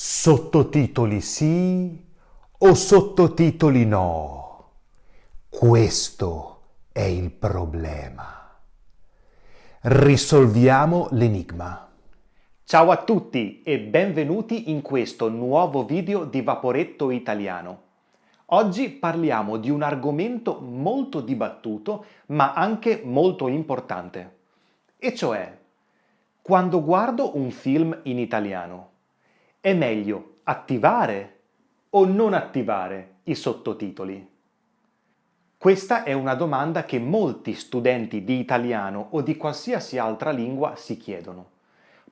Sottotitoli sì o sottotitoli no? Questo è il problema. Risolviamo l'enigma. Ciao a tutti e benvenuti in questo nuovo video di Vaporetto Italiano. Oggi parliamo di un argomento molto dibattuto ma anche molto importante. E cioè, quando guardo un film in italiano, è meglio attivare o non attivare i sottotitoli? Questa è una domanda che molti studenti di italiano o di qualsiasi altra lingua si chiedono.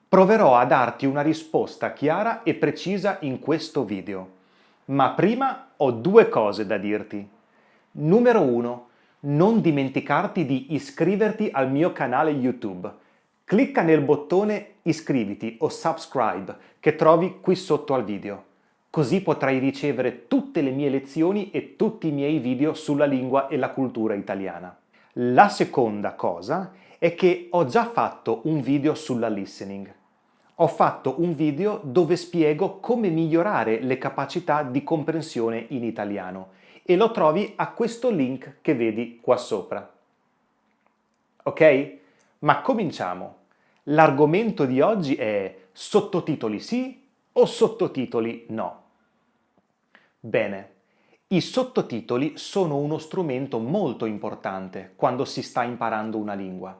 Proverò a darti una risposta chiara e precisa in questo video. Ma prima ho due cose da dirti. Numero 1. Non dimenticarti di iscriverti al mio canale YouTube Clicca nel bottone iscriviti o subscribe che trovi qui sotto al video. Così potrai ricevere tutte le mie lezioni e tutti i miei video sulla lingua e la cultura italiana. La seconda cosa è che ho già fatto un video sulla listening. Ho fatto un video dove spiego come migliorare le capacità di comprensione in italiano e lo trovi a questo link che vedi qua sopra. Ok? Ma cominciamo! L'argomento di oggi è sottotitoli sì o sottotitoli no? Bene, i sottotitoli sono uno strumento molto importante quando si sta imparando una lingua,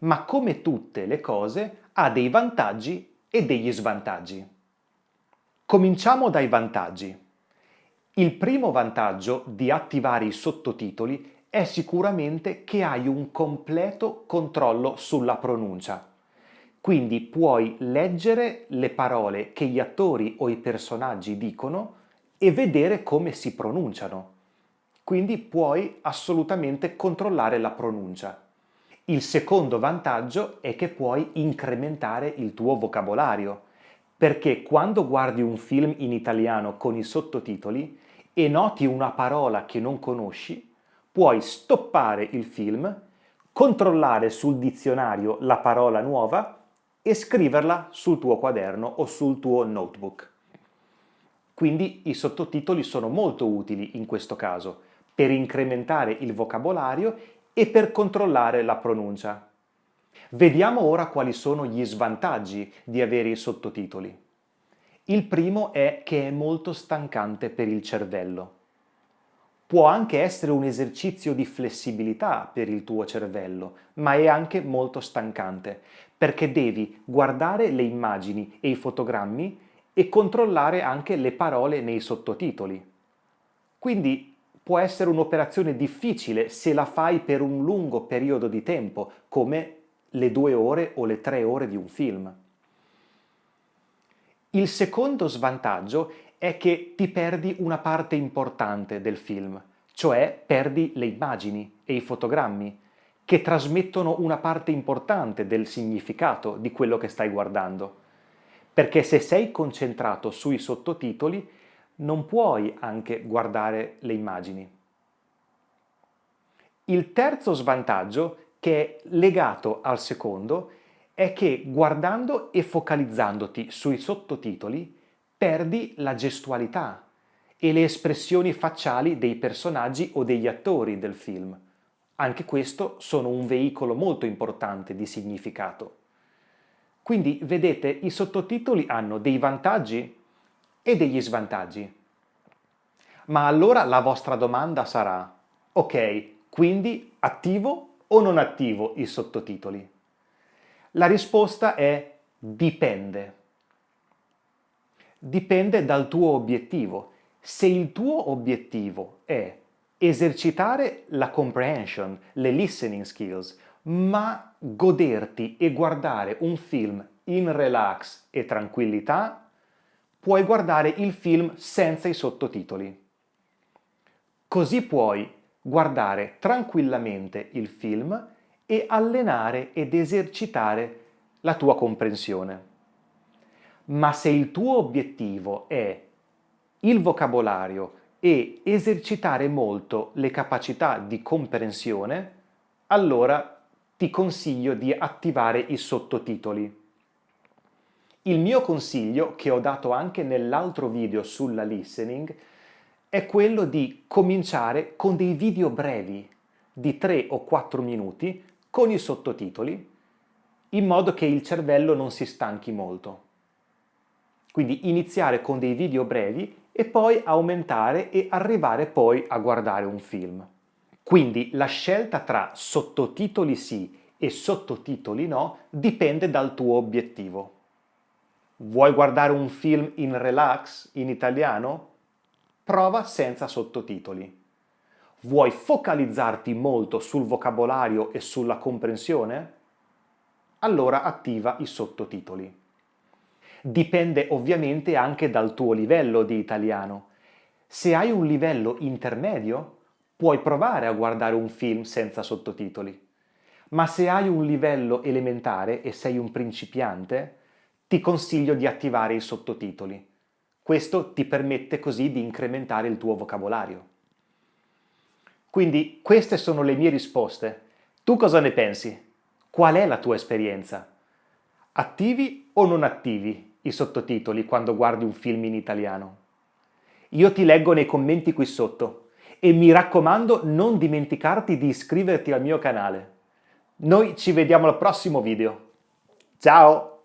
ma come tutte le cose ha dei vantaggi e degli svantaggi. Cominciamo dai vantaggi. Il primo vantaggio di attivare i sottotitoli è sicuramente che hai un completo controllo sulla pronuncia. Quindi puoi leggere le parole che gli attori o i personaggi dicono e vedere come si pronunciano. Quindi puoi assolutamente controllare la pronuncia. Il secondo vantaggio è che puoi incrementare il tuo vocabolario, perché quando guardi un film in italiano con i sottotitoli e noti una parola che non conosci, puoi stoppare il film, controllare sul dizionario la parola nuova e scriverla sul tuo quaderno o sul tuo notebook. Quindi i sottotitoli sono molto utili in questo caso, per incrementare il vocabolario e per controllare la pronuncia. Vediamo ora quali sono gli svantaggi di avere i sottotitoli. Il primo è che è molto stancante per il cervello. Può anche essere un esercizio di flessibilità per il tuo cervello, ma è anche molto stancante, perché devi guardare le immagini e i fotogrammi e controllare anche le parole nei sottotitoli. Quindi può essere un'operazione difficile se la fai per un lungo periodo di tempo, come le due ore o le tre ore di un film. Il secondo svantaggio è che ti perdi una parte importante del film, cioè perdi le immagini e i fotogrammi, che trasmettono una parte importante del significato di quello che stai guardando. Perché se sei concentrato sui sottotitoli, non puoi anche guardare le immagini. Il terzo svantaggio, che è legato al secondo, è che guardando e focalizzandoti sui sottotitoli perdi la gestualità e le espressioni facciali dei personaggi o degli attori del film. Anche questo sono un veicolo molto importante di significato. Quindi, vedete, i sottotitoli hanno dei vantaggi e degli svantaggi. Ma allora la vostra domanda sarà, ok, quindi attivo o non attivo i sottotitoli? La risposta è dipende dipende dal tuo obiettivo. Se il tuo obiettivo è esercitare la comprehension, le listening skills, ma goderti e guardare un film in relax e tranquillità, puoi guardare il film senza i sottotitoli. Così puoi guardare tranquillamente il film e allenare ed esercitare la tua comprensione ma se il tuo obiettivo è il vocabolario e esercitare molto le capacità di comprensione, allora ti consiglio di attivare i sottotitoli. Il mio consiglio, che ho dato anche nell'altro video sulla listening, è quello di cominciare con dei video brevi di 3 o 4 minuti con i sottotitoli in modo che il cervello non si stanchi molto. Quindi iniziare con dei video brevi e poi aumentare e arrivare poi a guardare un film. Quindi la scelta tra sottotitoli sì e sottotitoli no dipende dal tuo obiettivo. Vuoi guardare un film in relax in italiano? Prova senza sottotitoli. Vuoi focalizzarti molto sul vocabolario e sulla comprensione? Allora attiva i sottotitoli. Dipende ovviamente anche dal tuo livello di italiano. Se hai un livello intermedio, puoi provare a guardare un film senza sottotitoli. Ma se hai un livello elementare e sei un principiante, ti consiglio di attivare i sottotitoli. Questo ti permette così di incrementare il tuo vocabolario. Quindi queste sono le mie risposte. Tu cosa ne pensi? Qual è la tua esperienza? Attivi o non attivi i sottotitoli quando guardi un film in italiano? Io ti leggo nei commenti qui sotto e mi raccomando non dimenticarti di iscriverti al mio canale. Noi ci vediamo al prossimo video. Ciao!